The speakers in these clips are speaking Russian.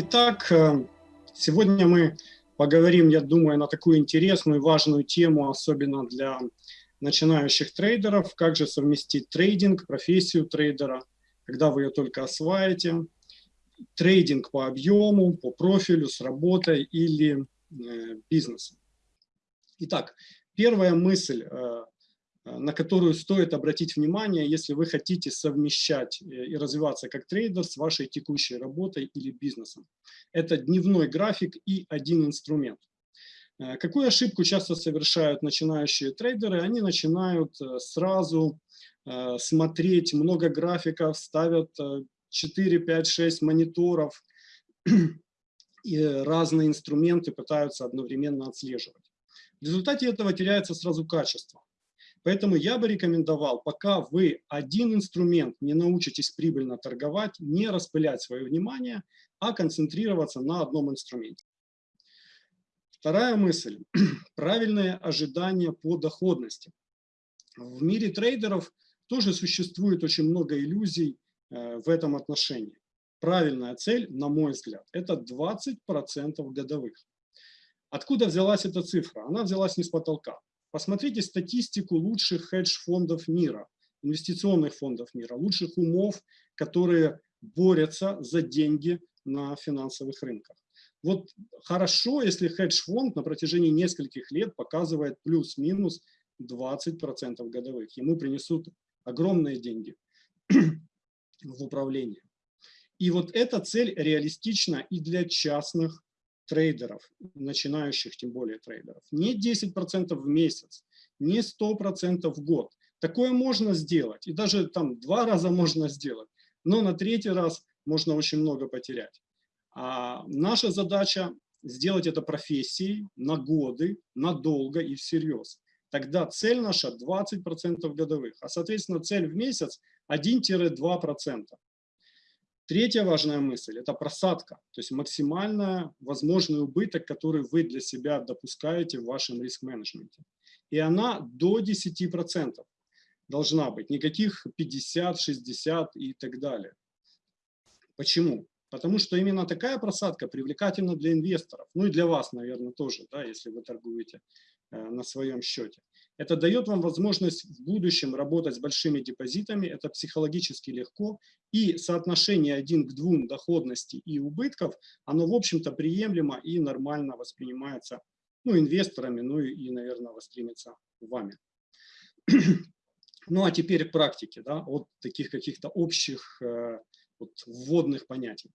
Итак, э, сегодня мы поговорим, я думаю, на такую интересную важную тему, особенно для начинающих трейдеров, как же совместить трейдинг, профессию трейдера, когда вы ее только осваиваете, трейдинг по объему, по профилю, с работой или э, бизнесом. Итак, первая мысль, Э, на которую стоит обратить внимание, если вы хотите совмещать э, и развиваться как трейдер с вашей текущей работой или бизнесом. Это дневной график и один инструмент. Э, какую ошибку часто совершают начинающие трейдеры? Они начинают сразу смотреть много графиков, ставят 4, 5, 6 мониторов и разные инструменты пытаются одновременно отслеживать. В результате этого теряется сразу качество. Поэтому я бы рекомендовал, пока вы один инструмент не научитесь прибыльно торговать, не распылять свое внимание, а концентрироваться на одном инструменте. Вторая мысль – правильное ожидание по доходности. В мире трейдеров тоже существует очень много иллюзий э, в этом отношении. Правильная цель, на мой взгляд, это 20% годовых. Откуда взялась эта цифра? Она взялась не с потолка. Посмотрите статистику лучших хедж-фондов мира, инвестиционных фондов мира, лучших умов, которые борются за деньги на финансовых рынках. Вот хорошо, если хедж-фонд на протяжении нескольких лет показывает плюс-минус 20% годовых. Ему принесут огромные деньги в управление. И вот эта цель реалистична и для частных трейдеров, начинающих тем более трейдеров. Не 10% в месяц, не 100% в год. Такое можно сделать, и даже там два раза можно сделать, но на третий раз можно очень много потерять. А наша задача сделать это профессией на годы, надолго и всерьез. Тогда цель наша 20% годовых, а соответственно цель в месяц 1-2%. Третья важная мысль – это просадка, то есть максимально возможный убыток, который вы для себя допускаете в вашем риск-менеджменте. И она до 10% должна быть, никаких 50, 60 и так далее. Почему? Потому что именно такая просадка привлекательна для инвесторов, ну и для вас, наверное, тоже, да, если вы торгуете э, на своем счете. Это дает вам возможность в будущем работать с большими депозитами, это психологически легко, и соотношение один к двум доходности и убытков, оно, в общем-то, приемлемо и нормально воспринимается ну, инвесторами, ну и, наверное, воспримется вами. Ну а теперь к практике, да, от таких каких-то общих э, вот, вводных понятий.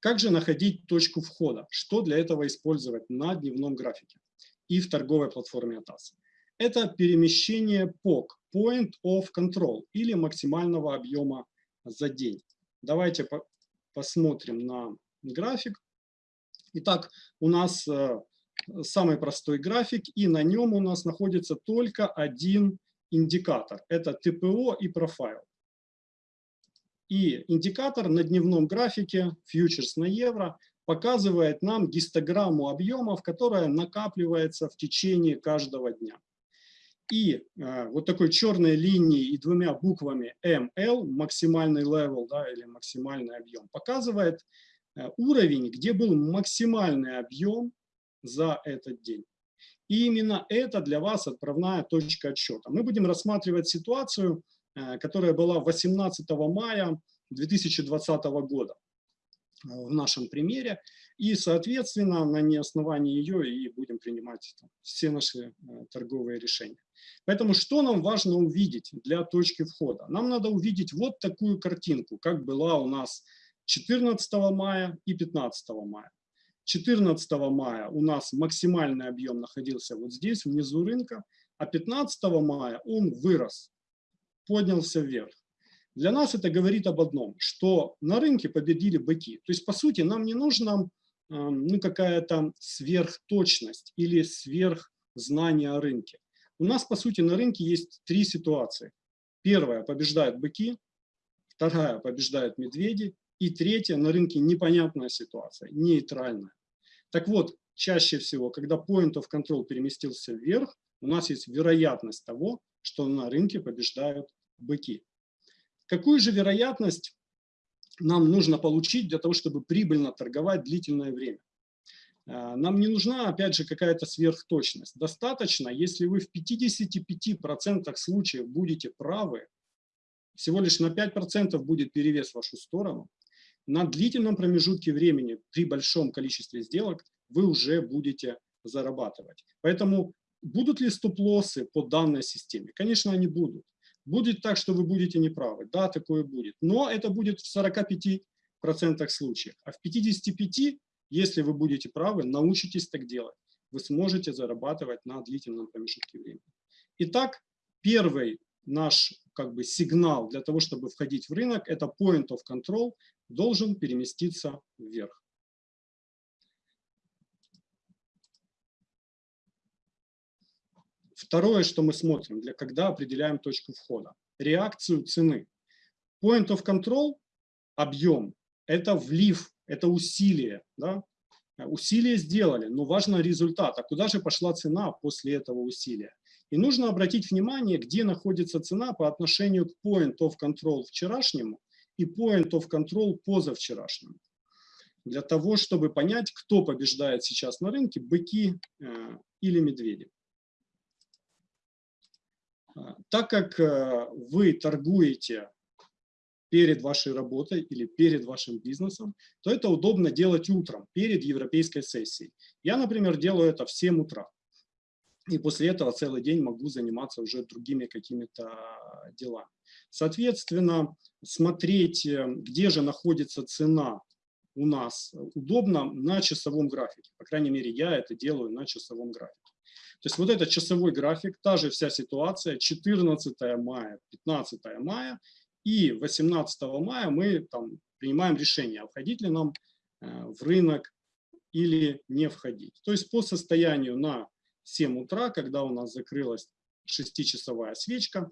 Как же находить точку входа? Что для этого использовать на дневном графике и в торговой платформе ATAS? Это перемещение POC, Point of Control, или максимального объема за день. Давайте по посмотрим на график. Итак, у нас э, самый простой график, и на нем у нас находится только один индикатор. Это ТПО и профайл. И индикатор на дневном графике, фьючерс на евро, показывает нам гистограмму объемов, которая накапливается в течение каждого дня и э, вот такой черной линией и двумя буквами ML, максимальный level да, или максимальный объем, показывает э, уровень, где был максимальный объем за этот день. И именно это для вас отправная точка отсчета. Мы будем рассматривать ситуацию, э, которая была 18 мая 2020 года в нашем примере. И, соответственно, на основании ее и будем принимать там, все наши э, торговые решения. Поэтому что нам важно увидеть для точки входа? Нам надо увидеть вот такую картинку, как была у нас 14 мая и 15 мая. 14 мая у нас максимальный объем находился вот здесь, внизу рынка, а 15 мая он вырос, поднялся вверх. Для нас это говорит об одном, что на рынке победили быки. То есть, по сути, нам не нужна ну, какая-то сверхточность или сверхзнание о рынке. У нас, по сути, на рынке есть три ситуации. Первая – побеждают быки, вторая – побеждают медведи, и третья – на рынке непонятная ситуация, нейтральная. Так вот, чаще всего, когда point of control переместился вверх, у нас есть вероятность того, что на рынке побеждают быки. Какую же вероятность нам нужно получить для того, чтобы прибыльно торговать длительное время. Э, нам не нужна, опять же, какая-то сверхточность. Достаточно, если вы в 55% случаев будете правы, всего лишь на 5% будет перевес в вашу сторону, на длительном промежутке времени при большом количестве сделок вы уже будете зарабатывать. Поэтому будут ли стоп-лоссы по данной системе? Конечно, они будут. Будет так, что вы будете неправы. Да, такое будет. Но это будет в 45% случаев. А в 55% если вы будете правы, научитесь так делать. Вы сможете зарабатывать на длительном промежутке времени. Итак, первый наш как бы, сигнал для того, чтобы входить в рынок, это point of control должен переместиться вверх. Второе, что мы смотрим, для когда определяем точку входа. Реакцию цены. Point of control, объем, это влив это усилие. Да? Усилие сделали, но важно результат. А куда же пошла цена после этого усилия? И нужно обратить внимание, где находится цена по отношению к point of control вчерашнему и point of control позавчерашнему. Для того, чтобы понять, кто побеждает сейчас на рынке, быки э, или медведи. А, так как э, вы торгуете перед вашей работой или перед вашим бизнесом, то это удобно делать утром, перед европейской сессией. Я, например, делаю это в 7 утра. И после этого целый день могу заниматься уже другими какими-то делами. Соответственно, смотреть, э, где же находится цена у нас, удобно на часовом графике. По крайней мере, я это делаю на часовом графике. То есть вот этот часовой график, та же вся ситуация, 14 мая, 15 мая, и 18 мая мы там, принимаем решение, входить ли нам э, в рынок или не входить. То есть по состоянию на 7 утра, когда у нас закрылась 6-часовая свечка,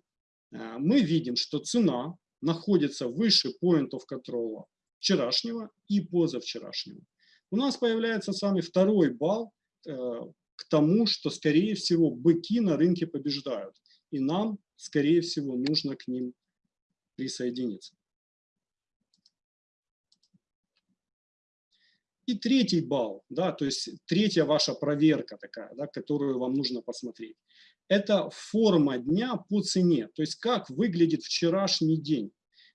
э, мы видим, что цена находится выше point of вчерашнего и позавчерашнего. У нас появляется самый второй балл э, к тому, что, скорее всего, быки на рынке побеждают. И нам, скорее всего, нужно к ним присоединиться. И третий балл, да, то есть третья ваша проверка такая, да, которую вам нужно посмотреть. Это форма дня по цене, то есть как выглядит вчерашний день.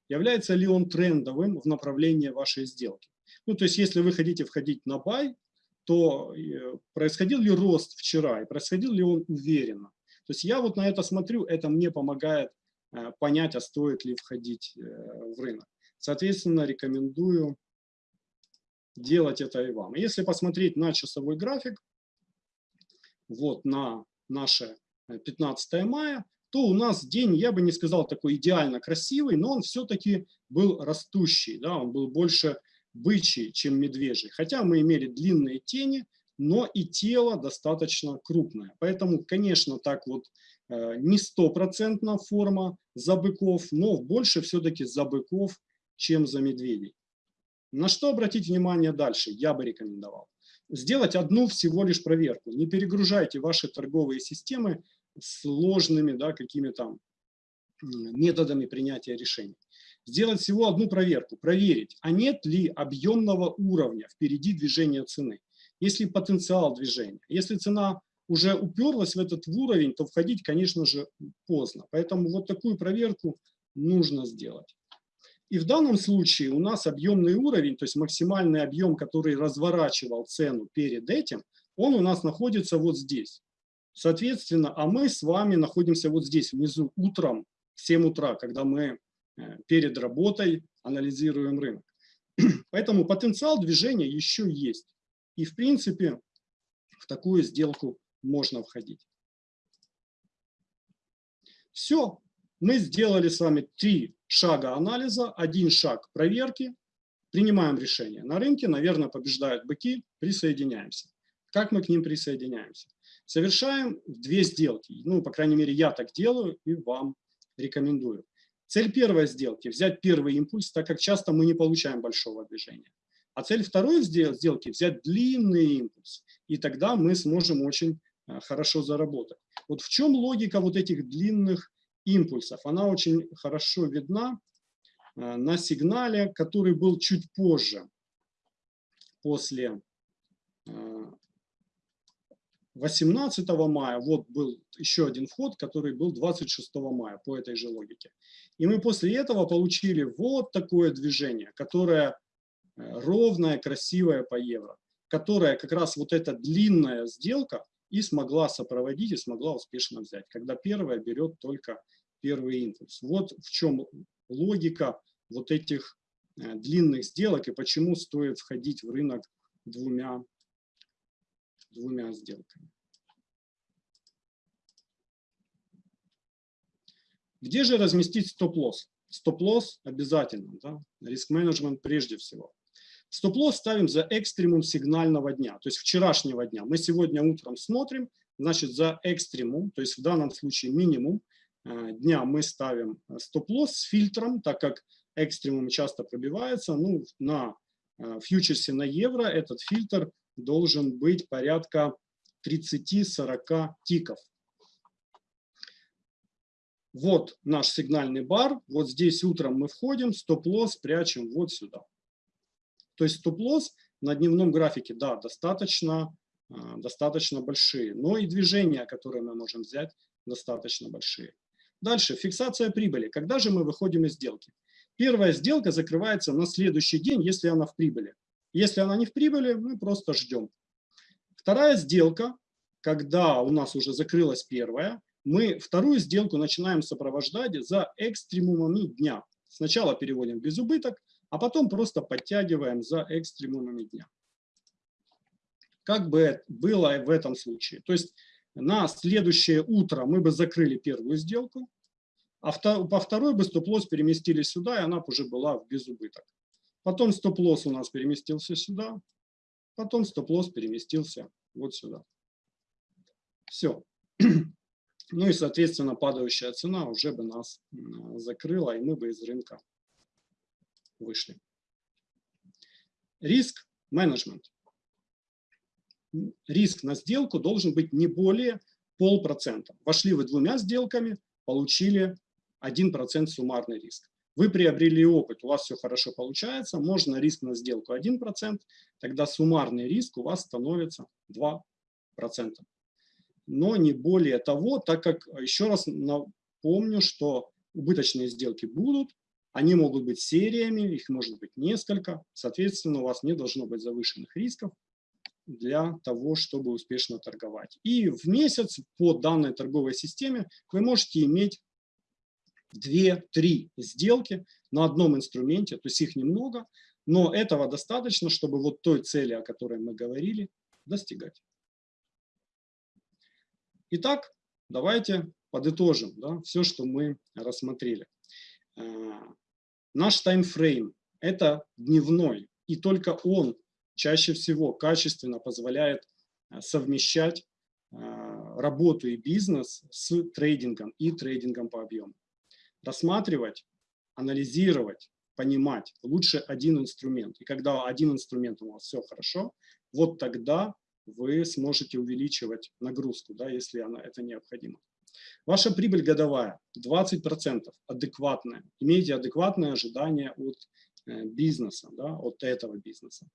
Является ли он трендовым в направлении вашей сделки. Ну, то есть если вы хотите входить на бай, то э, происходил ли рост вчера и происходил ли он уверенно. То есть я вот на это смотрю, это мне помогает Э, понять, а стоит ли входить э, в рынок. Соответственно, рекомендую делать это и вам. Если посмотреть на часовой график, вот на наше 15 э, мая, то у нас день, я бы не сказал такой идеально красивый, но он все-таки был растущий, да, он был больше бычий, чем медвежий. Хотя мы имели длинные тени, но и тело достаточно крупное. Поэтому, конечно, так вот Э, не стопроцентная форма за быков, но больше все-таки за быков, чем за медведей. На что обратить внимание дальше, я бы рекомендовал. Сделать одну всего лишь проверку. Не перегружайте ваши торговые системы сложными да, какими-то методами принятия решений. Сделать всего одну проверку, проверить, а нет ли объемного уровня впереди движения цены. Если потенциал движения, если цена уже уперлась в этот уровень, то входить, конечно же, поздно. Поэтому вот такую проверку нужно сделать. И в данном случае у нас объемный уровень, то есть максимальный объем, который разворачивал цену перед этим, он у нас находится вот здесь. Соответственно, а мы с вами находимся вот здесь, внизу, утром, в 7 утра, когда мы э, перед работой анализируем рынок. Поэтому потенциал движения еще есть. И, в принципе, в такую сделку можно входить. Все, мы сделали с вами три шага анализа, один шаг проверки, принимаем решение. На рынке, наверное, побеждают быки, присоединяемся. Как мы к ним присоединяемся? Совершаем две сделки. Ну, по крайней мере, я так делаю и вам рекомендую. Цель первой сделки – взять первый импульс, так как часто мы не получаем большого движения. А цель второй сделки – взять длинный импульс. И тогда мы сможем очень Э, хорошо заработать. Вот в чем логика вот этих длинных импульсов? Она очень хорошо видна на сигнале, который был чуть позже, после 18 мая, вот был еще один вход, который был 26 мая по этой же логике. И мы после этого получили вот такое движение, которое э, ровное, красивое по евро, которое как раз вот эта длинная сделка и смогла сопроводить, и смогла успешно взять, когда первая берет только первый импульс. Вот в чем логика вот этих э, длинных сделок и почему стоит входить в рынок двумя двумя сделками. Где же разместить стоп-лосс? Стоп-лосс обязательно, да? риск-менеджмент прежде всего. Стоп-лосс ставим за экстремум сигнального дня, то есть вчерашнего дня. Мы сегодня утром смотрим, значит, за экстремум, то есть в данном случае минимум э, дня мы ставим э, стоп-лосс с фильтром, так как экстремум часто пробивается. Ну, на э, фьючерсе на евро этот фильтр должен быть порядка 30-40 тиков. Вот наш сигнальный бар, вот здесь утром мы входим, стоп-лосс прячем вот сюда. То есть стоп-лосс на дневном графике, да, достаточно, а, достаточно большие, но и движения, которые мы можем взять, достаточно большие. Дальше, фиксация прибыли. Когда же мы выходим из сделки? Первая сделка закрывается на следующий день, если она в прибыли. Если она не в прибыли, мы просто ждем. Вторая сделка, когда у нас уже закрылась первая, мы вторую сделку начинаем сопровождать за экстремумами дня. Сначала переводим без убыток, а потом просто подтягиваем за экстремумами дня. Как бы было в этом случае? То есть на следующее утро мы бы закрыли первую сделку, а по второй бы стоп-лосс переместили сюда, и она уже была в безубыток. Потом стоп-лосс у нас переместился сюда, потом стоп-лосс переместился вот сюда. Все. Ну и, соответственно, падающая цена уже бы нас закрыла, и мы бы из рынка вышли. Риск менеджмент. Риск на сделку должен быть не более полпроцента. Вошли вы двумя сделками, получили 1% суммарный риск. Вы приобрели опыт, у вас все хорошо получается, можно риск на сделку 1%, тогда суммарный риск у вас становится 2% но не более того, так как, еще раз напомню, что убыточные сделки будут, они могут быть сериями, их может быть несколько, соответственно, у вас не должно быть завышенных рисков для того, чтобы успешно торговать. И в месяц по данной торговой системе вы можете иметь 2-3 сделки на одном инструменте, то есть их немного, но этого достаточно, чтобы вот той цели, о которой мы говорили, достигать. Итак, давайте подытожим да, все, что мы рассмотрели. Э, наш таймфрейм – это дневной, и только он чаще всего качественно позволяет э, совмещать э, работу и бизнес с трейдингом и трейдингом по объему. Рассматривать, анализировать, понимать лучше один инструмент. И когда один инструмент у вас все хорошо, вот тогда вы сможете увеличивать нагрузку, да, если она, это необходимо. Ваша прибыль годовая 20% адекватная. Имейте адекватное ожидание от э, бизнеса, да, от этого бизнеса.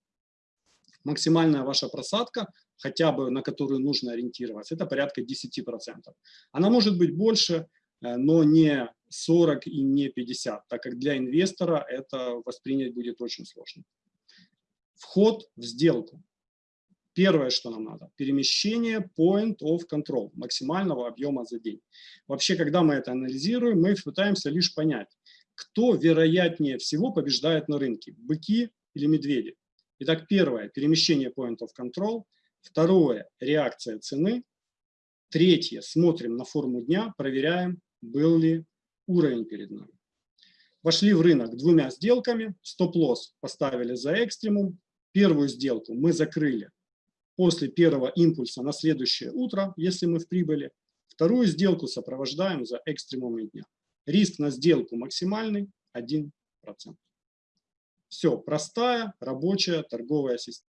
Максимальная ваша просадка, хотя бы на которую нужно ориентироваться, это порядка 10%. Она может быть больше, э, но не 40 и не 50, так как для инвестора это воспринять будет очень сложно. Вход в сделку. Первое, что нам надо, перемещение point of control, максимального объема за день. Вообще, когда мы это анализируем, мы пытаемся лишь понять, кто вероятнее всего побеждает на рынке, быки или медведи. Итак, первое, перемещение point of control. Второе, реакция цены. Третье, смотрим на форму дня, проверяем, был ли уровень перед нами. Вошли в рынок двумя сделками, стоп-лосс поставили за экстремум, первую сделку мы закрыли после первого импульса на следующее утро, если мы в прибыли. Вторую сделку сопровождаем за экстремумы дня. Риск на сделку максимальный 1%. Все, простая рабочая торговая система.